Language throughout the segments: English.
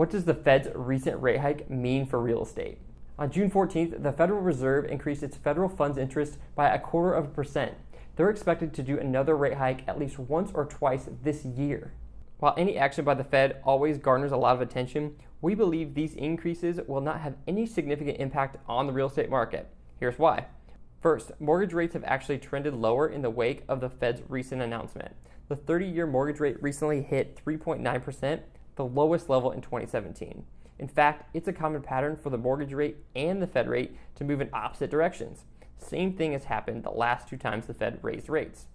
What does the Fed's recent rate hike mean for real estate? On June 14th, the Federal Reserve increased its federal funds interest by a quarter of a percent. They're expected to do another rate hike at least once or twice this year. While any action by the Fed always garners a lot of attention, we believe these increases will not have any significant impact on the real estate market. Here's why. First, mortgage rates have actually trended lower in the wake of the Fed's recent announcement. The 30 year mortgage rate recently hit 3.9%, the lowest level in 2017. In fact, it's a common pattern for the mortgage rate and the Fed rate to move in opposite directions. Same thing has happened the last two times the Fed raised rates.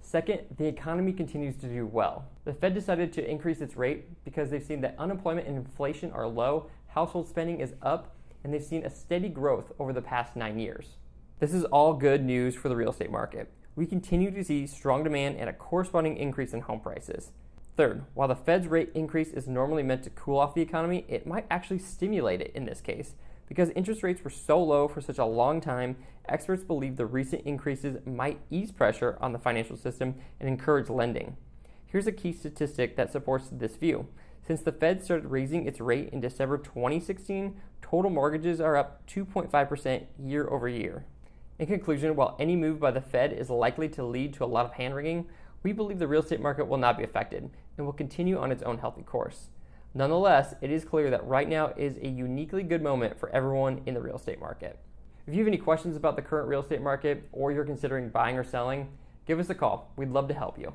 Second, the economy continues to do well. The Fed decided to increase its rate because they've seen that unemployment and inflation are low, household spending is up, and they've seen a steady growth over the past nine years. This is all good news for the real estate market. We continue to see strong demand and a corresponding increase in home prices. Third, while the Fed's rate increase is normally meant to cool off the economy, it might actually stimulate it in this case. Because interest rates were so low for such a long time, experts believe the recent increases might ease pressure on the financial system and encourage lending. Here's a key statistic that supports this view. Since the Fed started raising its rate in December 2016, total mortgages are up 2.5% year over year. In conclusion, while any move by the Fed is likely to lead to a lot of hand wringing, we believe the real estate market will not be affected and will continue on its own healthy course. Nonetheless, it is clear that right now is a uniquely good moment for everyone in the real estate market. If you have any questions about the current real estate market or you're considering buying or selling, give us a call. We'd love to help you.